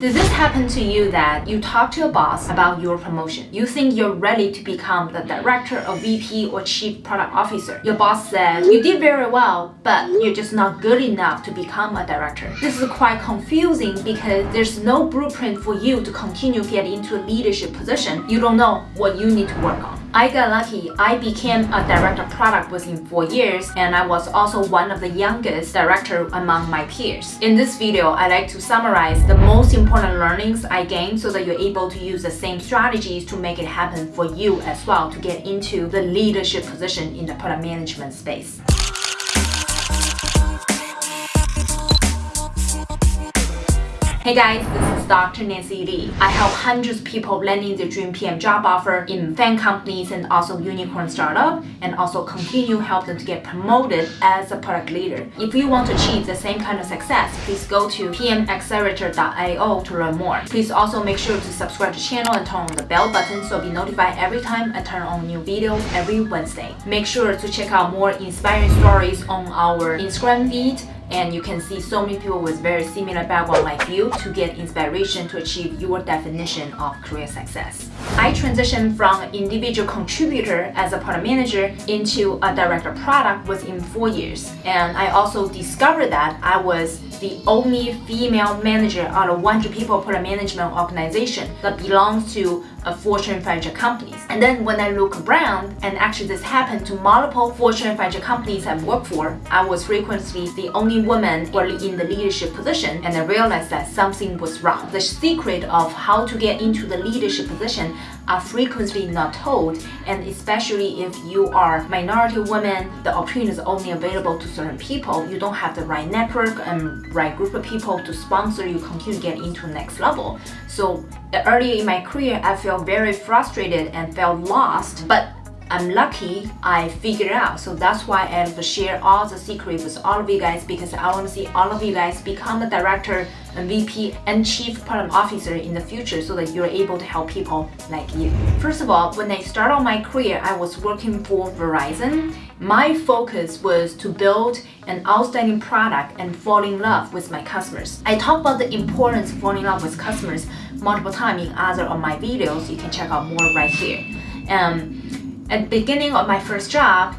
Did this happen to you that you talk to your boss about your promotion? You think you're ready to become the director or VP or chief product officer. Your boss said, you did very well, but you're just not good enough to become a director. This is quite confusing because there's no blueprint for you to continue get into a leadership position. You don't know what you need to work on. I got lucky. I became a director of product within four years and I was also one of the youngest director among my peers. In this video, I like to summarize the most important learnings I gained so that you're able to use the same strategies to make it happen for you as well to get into the leadership position in the product management space. Hey guys, this is Dr. Nancy Li. I help hundreds of people landing their dream PM job offer in FAANG companies and also unicorn startup and also continue help them to get promoted as a product leader. If you want to achieve the same kind of success, please go to pmaccelerator.io to learn more. Please also make sure to subscribe to the channel and turn on the bell button so be notified every time I turn on new videos every Wednesday. Make sure to check out more inspiring stories on our Instagram feed and you can see so many people with very similar background like you to get inspiration to achieve your definition of career success. I transitioned from individual contributor as a product manager into a director product within four years. And I also discovered that I was the only female manager out of 100 people product management organization that belongs to a Fortune 500 companies. And then when I look around, and actually this happened to multiple Fortune 500 companies I've worked for, I was frequently the only woman in the leadership position, and I realized that something was wrong. The secret of how to get into the leadership position are frequently not told, and especially if you are minority woman, the opportunity is only available to certain people. You don't have the right network and right group of people to sponsor you continue to get into next level. So earlier in my career, I felt very frustrated and felt lost, but I'm lucky I figured out. So that's why I have to share all the secrets with all of you guys because I want to see all of you guys become a director, a VP, and chief product officer in the future so that you're able to help people like you. First of all, when I started my career, I was working for Verizon. My focus was to build an outstanding product and fall in love with my customers. I talk about the importance of falling in love with customers multiple times in other of my videos. You can check out more right here. Um, at the beginning of my first job,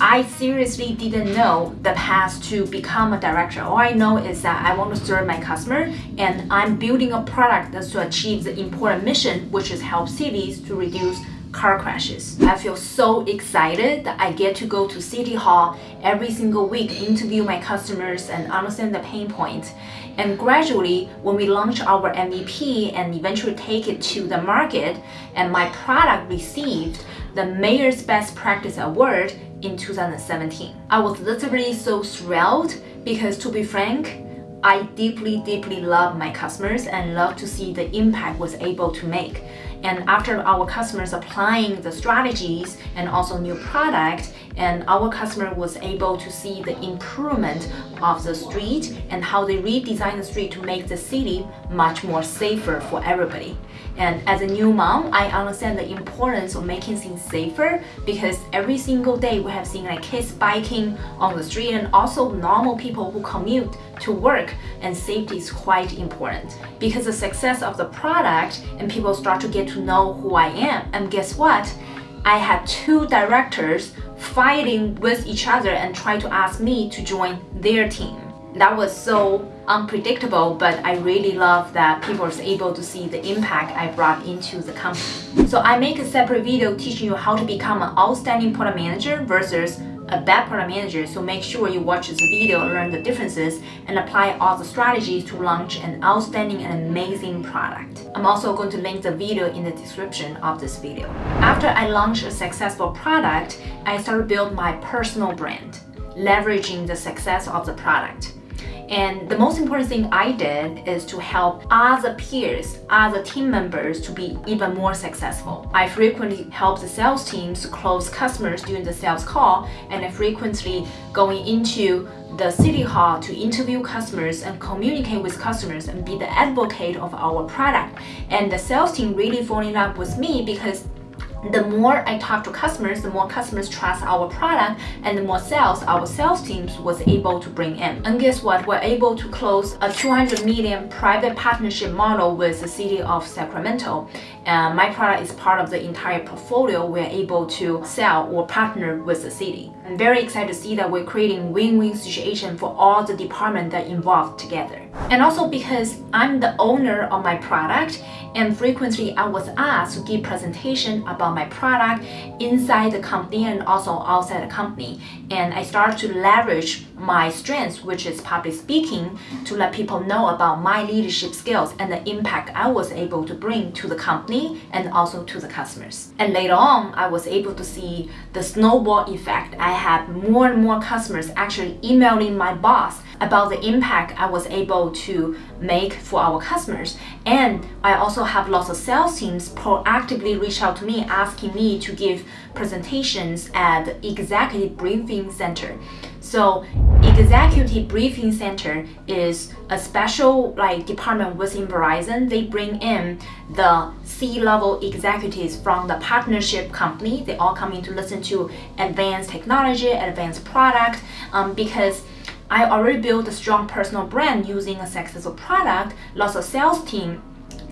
I seriously didn't know the path to become a director. All I know is that I want to serve my customer and I'm building a product that's to achieve the important mission, which is help cities to reduce car crashes. I feel so excited that I get to go to City Hall every single week, interview my customers and understand the pain point. And gradually, when we launch our MVP and eventually take it to the market and my product received the Mayor's Best Practice Award in 2017. I was literally so thrilled because to be frank, I deeply, deeply love my customers and love to see the impact was able to make. And after our customers applying the strategies and also new product, and our customer was able to see the improvement of the street and how they redesign the street to make the city much more safer for everybody. And as a new mom, I understand the importance of making things safer because every single day we have seen like kids biking on the street and also normal people who commute to work and safety is quite important. Because the success of the product and people start to get to know who I am and guess what? I had two directors fighting with each other and try to ask me to join their team. That was so unpredictable, but I really love that people are able to see the impact I brought into the company. So I make a separate video teaching you how to become an outstanding product manager versus a bad product manager, so make sure you watch this video, learn the differences, and apply all the strategies to launch an outstanding and amazing product. I'm also going to link the video in the description of this video. After I launched a successful product, I started build my personal brand, leveraging the success of the product. And the most important thing I did is to help other peers, other team members to be even more successful. I frequently help the sales teams close customers during the sales call and I frequently going into the city hall to interview customers and communicate with customers and be the advocate of our product. And the sales team really falling in love with me because the more I talk to customers, the more customers trust our product and the more sales our sales teams was able to bring in. And guess what? We're able to close a 200 million private partnership model with the city of Sacramento. My product is part of the entire portfolio. We're able to sell or partner with the city. I'm very excited to see that we're creating win-win situation for all the departments that involved together. And also because I'm the owner of my product and frequently I was asked to give presentation about my product inside the company and also outside the company. And I started to leverage my strengths, which is public speaking, to let people know about my leadership skills and the impact I was able to bring to the company and also to the customers. And later on, I was able to see the snowball effect. I had more and more customers actually emailing my boss about the impact I was able to make for our customers. And I also have lots of sales teams proactively reach out to me asking me to give presentations at executive briefing center. So executive briefing center is a special like department within Verizon. They bring in the C-level executives from the partnership company. They all come in to listen to advanced technology, advanced product, um, because I already built a strong personal brand using a successful product. Lots of sales team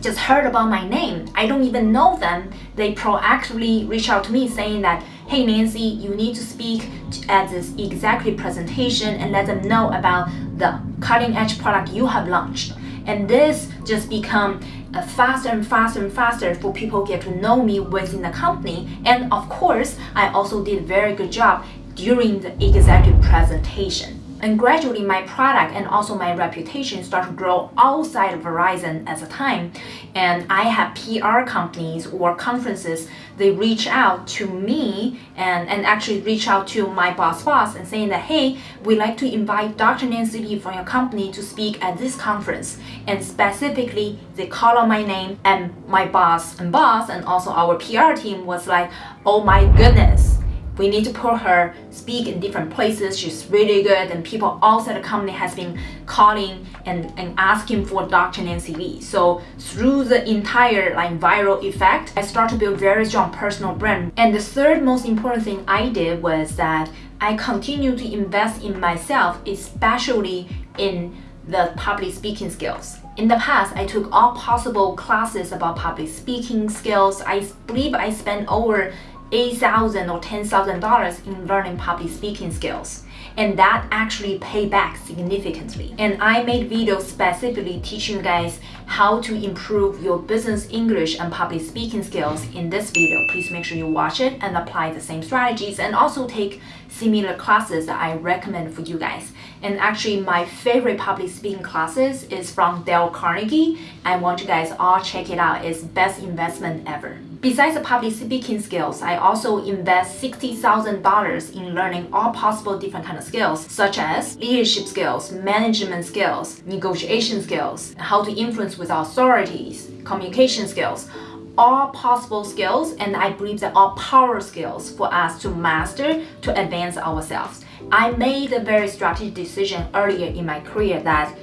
just heard about my name. I don't even know them. They proactively reach out to me saying that, hey Nancy, you need to speak at this executive presentation and let them know about the cutting edge product you have launched. And this just become faster and faster and faster for people get to know me within the company. And of course, I also did a very good job during the executive presentation. And gradually my product and also my reputation start to grow outside of Verizon at the time. And I have PR companies or conferences, they reach out to me and, and actually reach out to my boss boss and saying that, hey, we'd like to invite Dr. Nancy Li from your company to speak at this conference. And specifically, they call on my name and my boss and boss and also our PR team was like, oh my goodness we need to put her speak in different places. She's really good and people outside the company has been calling and, and asking for Dr. Nancy Li. So through the entire like viral effect, I start to build very strong personal brand. And the third most important thing I did was that I continue to invest in myself, especially in the public speaking skills. In the past, I took all possible classes about public speaking skills. I believe I spent over 8,000 or $10,000 in learning public speaking skills. And that actually paid back significantly. And I made videos specifically teaching guys how to improve your business English and public speaking skills in this video. Please make sure you watch it and apply the same strategies and also take similar classes that I recommend for you guys. And actually my favorite public speaking classes is from Dale Carnegie. I want you guys all check it out. It's best investment ever. Besides the public speaking skills, I also invest $60,000 in learning all possible different kind of skills, such as leadership skills, management skills, negotiation skills, how to influence with authorities, communication skills, all possible skills and I believe that all power skills for us to master to advance ourselves. I made a very strategic decision earlier in my career that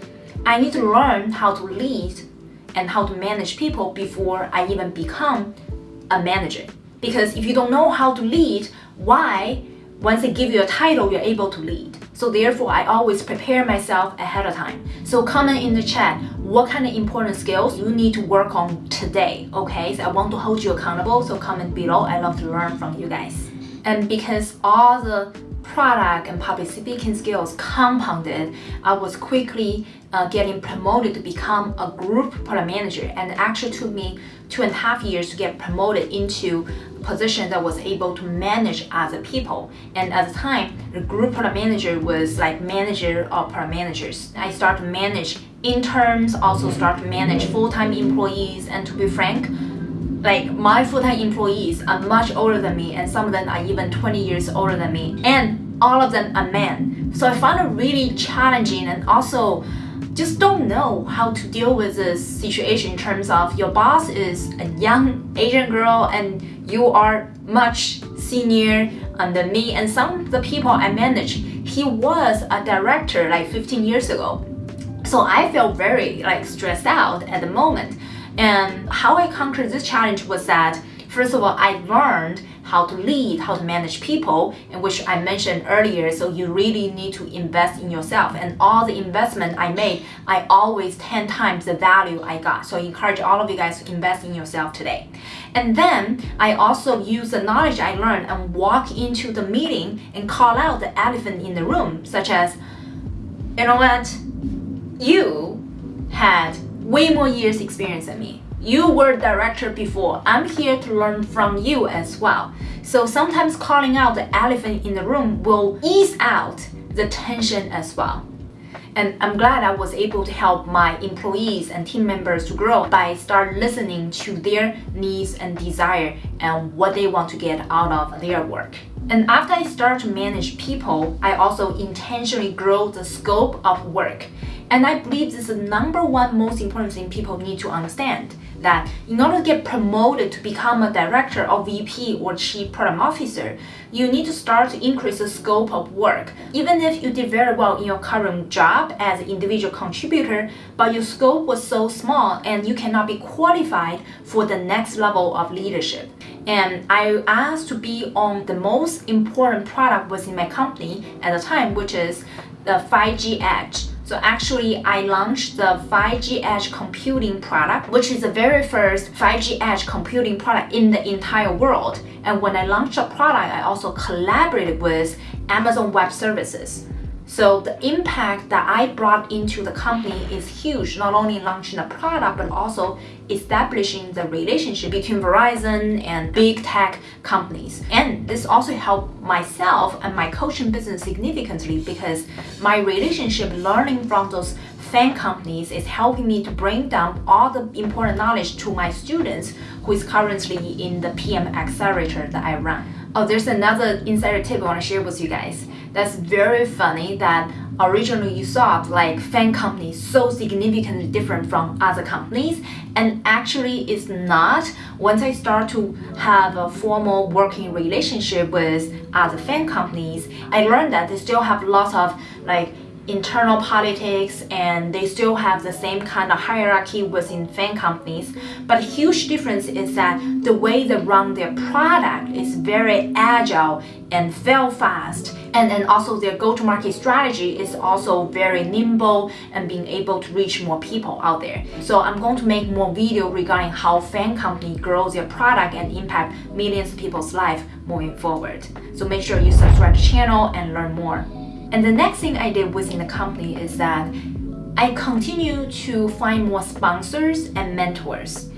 I need to learn how to lead and how to manage people before I even become a manager. Because if you don't know how to lead, why, once they give you a title, you're able to lead? So therefore, I always prepare myself ahead of time. So comment in the chat what kind of important skills you need to work on today, okay? So I want to hold you accountable, so comment below. I love to learn from you guys. And because all the product and public speaking skills compounded, I was quickly uh, getting promoted to become a group product manager and it actually took me two and a half years to get promoted into a position that was able to manage other people. And at the time the group product manager was like manager of product managers. I started to manage interns also start to manage full-time employees. And to be frank like my full-time employees are much older than me and some of them are even 20 years older than me. And all of them are men. So I found it really challenging and also just don't know how to deal with this situation in terms of your boss is a young Asian girl and you are much senior than me and some of the people I manage. He was a director like 15 years ago. So I felt very like stressed out at the moment. And how I conquered this challenge was that First of all, I learned how to lead, how to manage people, and which I mentioned earlier. So you really need to invest in yourself. And all the investment I made, I always 10 times the value I got. So I encourage all of you guys to invest in yourself today. And then I also use the knowledge I learned and walk into the meeting and call out the elephant in the room, such as, you know what? You had way more years experience than me. You were director before. I'm here to learn from you as well. So sometimes calling out the elephant in the room will ease out the tension as well. And I'm glad I was able to help my employees and team members to grow by start listening to their needs and desire and what they want to get out of their work. And after I start to manage people, I also intentionally grow the scope of work. And I believe this is the number one most important thing people need to understand that in order to get promoted to become a director or VP or chief product officer, you need to start to increase the scope of work. Even if you did very well in your current job as an individual contributor, but your scope was so small and you cannot be qualified for the next level of leadership. And I asked to be on the most important product within my company at the time, which is the 5G Edge. So actually, I launched the 5G Edge computing product, which is the very first 5G Edge computing product in the entire world. And when I launched the product, I also collaborated with Amazon Web Services. So the impact that I brought into the company is huge, not only launching the product, but also establishing the relationship between Verizon and big tech companies. And this also helped myself and my coaching business significantly because my relationship learning from those FAANG companies is helping me to bring down all the important knowledge to my students who is currently in the PM accelerator that I run. Oh, there's another insider tip I want to share with you guys. That's very funny that originally you thought like FAANG companies so significantly different from other companies and actually it's not. Once i start to have a formal working relationship with other FAANG companies i learned that they still have lots of like internal politics and they still have the same kind of hierarchy within FAANG companies. But a huge difference is that the way they run their product is very agile and fail fast. And then also their go-to-market strategy is also very nimble and being able to reach more people out there. So I'm going to make more video regarding how FAANG company grows their product and impact millions of people's life moving forward. So make sure you subscribe to the channel and learn more. And the next thing I did within the company is that I continue to find more sponsors and mentors.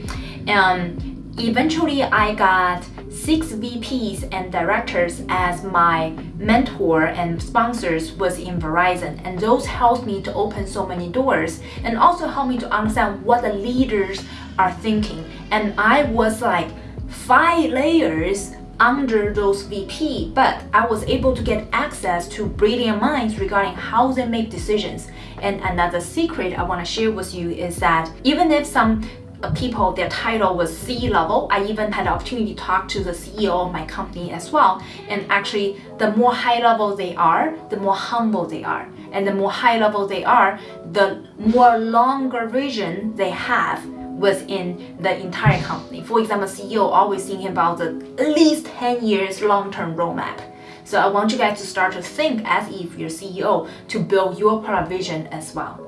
And eventually I got six VPs and directors as my mentor and sponsors was in Verizon and those helped me to open so many doors and also helped me to understand what the leaders are thinking and I was like five layers under those VP, but I was able to get access to brilliant minds regarding how they make decisions. And another secret I want to share with you is that even if some uh, people, their title was C-level. I even had the opportunity to talk to the CEO of my company as well. And actually, the more high level they are, the more humble they are. And the more high level they are, the more longer vision they have within the entire company. For example, CEO always thinking about the at least 10 years long-term roadmap. So I want you guys to start to think as if you're CEO to build your product vision as well.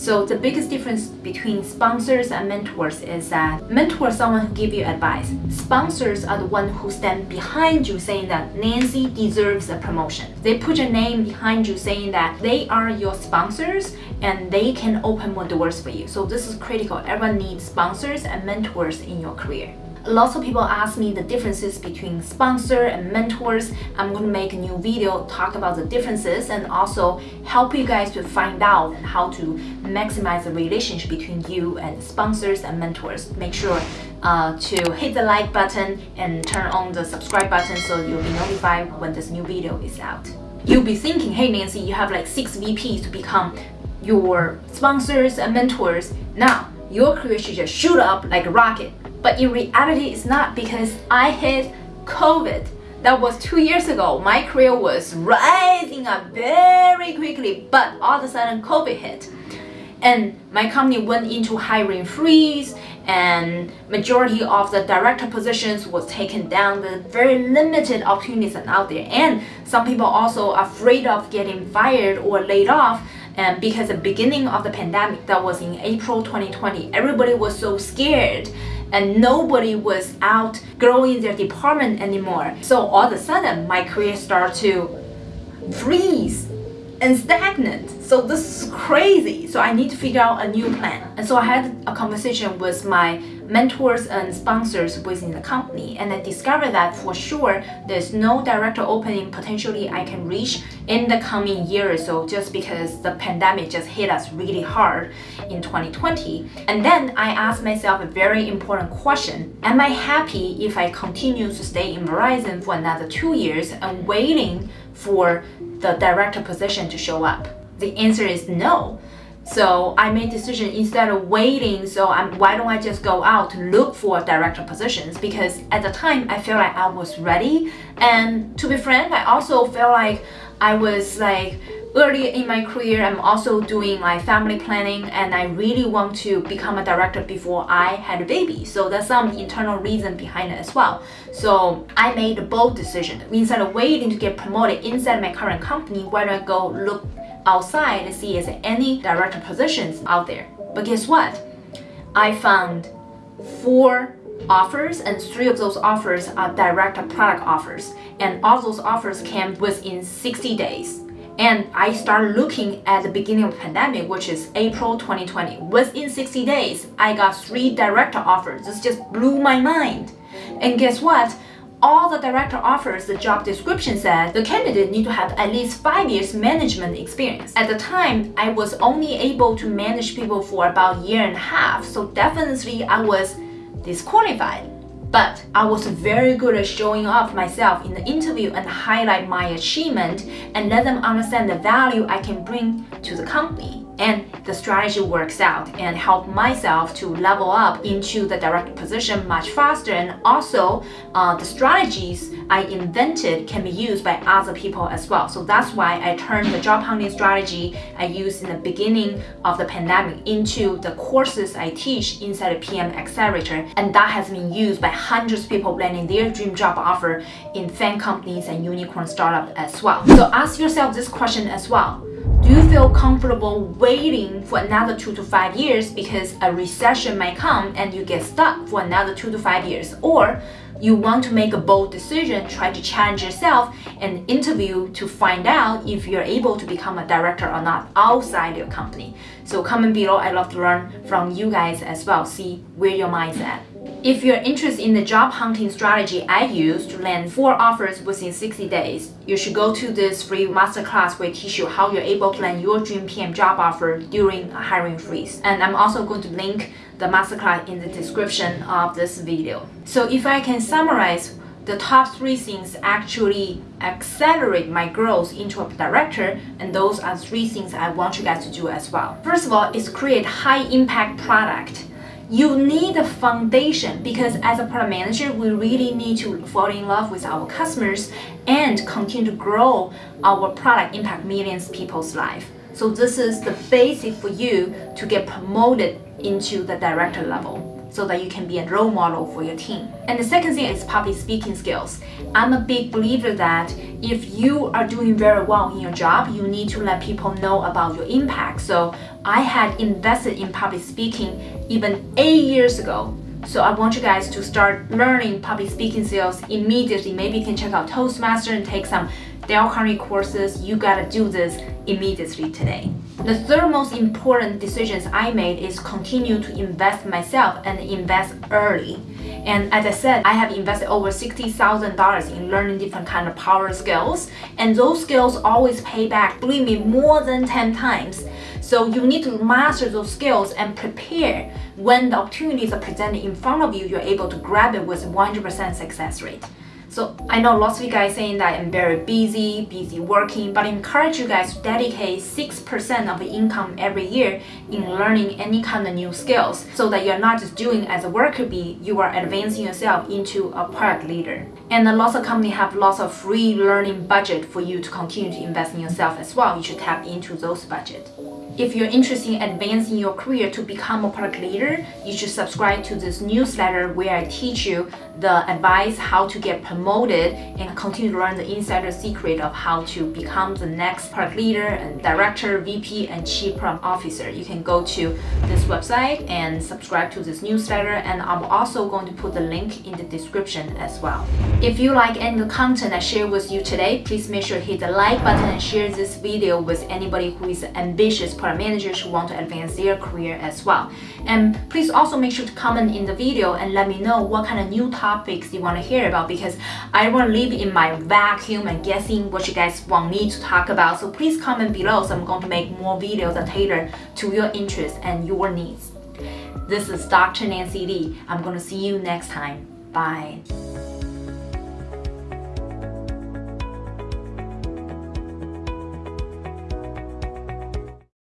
So the biggest difference between sponsors and mentors is that mentors someone who give you advice. Sponsors are the one who stand behind you saying that Nancy deserves a promotion. They put your name behind you saying that they are your sponsors and they can open more doors for you. So this is critical. Everyone needs sponsors and mentors in your career. Lots of people ask me the differences between sponsor and mentors. I'm going to make a new video talk about the differences and also help you guys to find out how to maximize the relationship between you and sponsors and mentors. Make sure uh, to hit the like button and turn on the subscribe button so you'll be notified when this new video is out. You'll be thinking, hey Nancy, you have like six VPs to become your sponsors and mentors. Now, your career should just shoot up like a rocket. But in reality, it's not because I hit COVID. That was two years ago. My career was rising up very quickly, but all of a sudden COVID hit. And my company went into hiring freeze and majority of the director positions was taken down. The very limited opportunities out there, and some people also afraid of getting fired or laid off. And because the beginning of the pandemic, that was in April 2020, everybody was so scared and nobody was out growing their department anymore. So all of a sudden, my career started to freeze and stagnant. So this is crazy. So I need to figure out a new plan. And so I had a conversation with my mentors and sponsors within the company. And I discovered that for sure, there's no director opening potentially I can reach in the coming year or so just because the pandemic just hit us really hard in 2020. And then I asked myself a very important question. Am I happy if I continue to stay in Verizon for another two years and waiting for the director position to show up? The answer is no. So I made decision instead of waiting, so I'm, why don't I just go out to look for director positions? Because at the time I felt like I was ready. And to be frank, I also felt like I was like early in my career, I'm also doing my family planning and I really want to become a director before I had a baby. So there's some internal reason behind it as well. So I made a bold decision. Instead of waiting to get promoted inside my current company, why don't I go look outside to see if there any director positions out there. But guess what? I found four offers and three of those offers are direct product offers and all those offers came within 60 days and I started looking at the beginning of the pandemic, which is April 2020. Within 60 days, I got three director offers. This just blew my mind. And guess what? all the director offers the job description said the candidate need to have at least five years management experience. At the time, I was only able to manage people for about a year and a half, so definitely I was disqualified. But I was very good at showing off myself in the interview and highlight my achievement and let them understand the value I can bring to the company and the strategy works out and help myself to level up into the direct position much faster and also uh, the strategies I invented can be used by other people as well. So that's why I turned the job hunting strategy I used in the beginning of the pandemic into the courses I teach inside the PM Accelerator and that has been used by hundreds of people landing their dream job offer in FAANG companies and unicorn startups as well. So ask yourself this question as well. Do you feel comfortable waiting for another two to five years because a recession might come and you get stuck for another two to five years? Or you want to make a bold decision, try to challenge yourself and interview to find out if you're able to become a director or not outside your company. So comment below, I'd love to learn from you guys as well, see where your mind's at. If you're interested in the job hunting strategy I use to land four offers within 60 days, you should go to this free masterclass where I teach you how you're able to land your dream PM job offer during a hiring freeze. And I'm also going to link the masterclass in the description of this video. So if I can summarize the top three things actually accelerate my growth into a director and those are three things I want you guys to do as well. First of all is create high impact product you need a foundation because as a product manager, we really need to fall in love with our customers and continue to grow our product impact millions people's life. So this is the basic for you to get promoted into the director level so that you can be a role model for your team. And the second thing is public speaking skills. I'm a big believer that if you are doing very well in your job, you need to let people know about your impact. So I had invested in public speaking even eight years ago. So I want you guys to start learning public speaking skills immediately. Maybe you can check out Toastmaster and take some Dale Carnegie courses. You gotta do this immediately today. The third most important decisions I made is continue to invest myself and invest early. And as I said, I have invested over $60,000 in learning different kind of power skills. And those skills always pay back, believe me, more than 10 times. So you need to master those skills and prepare when the opportunities are presented in front of you, you're able to grab it with 100% success rate. So I know lots of you guys saying that I'm very busy, busy working, but I encourage you guys to dedicate 6% of the income every year in learning any kind of new skills so that you're not just doing as a worker bee, you are advancing yourself into a product leader. And lots of companies have lots of free learning budget for you to continue to invest in yourself as well. You should tap into those budget. If you're interested in advancing your career to become a product leader, you should subscribe to this newsletter where I teach you the advice how to get promoted and continue to learn the insider secret of how to become the next product leader and director, VP, and chief product officer. You can go to this website and subscribe to this newsletter and I'm also going to put the link in the description as well. If you like any content I share with you today, please make sure to hit the like button and share this video with anybody who is ambitious product managers who want to advance their career as well. And please also make sure to comment in the video and let me know what kind of new topics you want to hear about because I want to live in my vacuum and guessing what you guys want me to talk about. So please comment below so I'm going to make more videos that tailor to your interests and your needs. This is Dr. Nancy Li. I'm going to see you next time. Bye.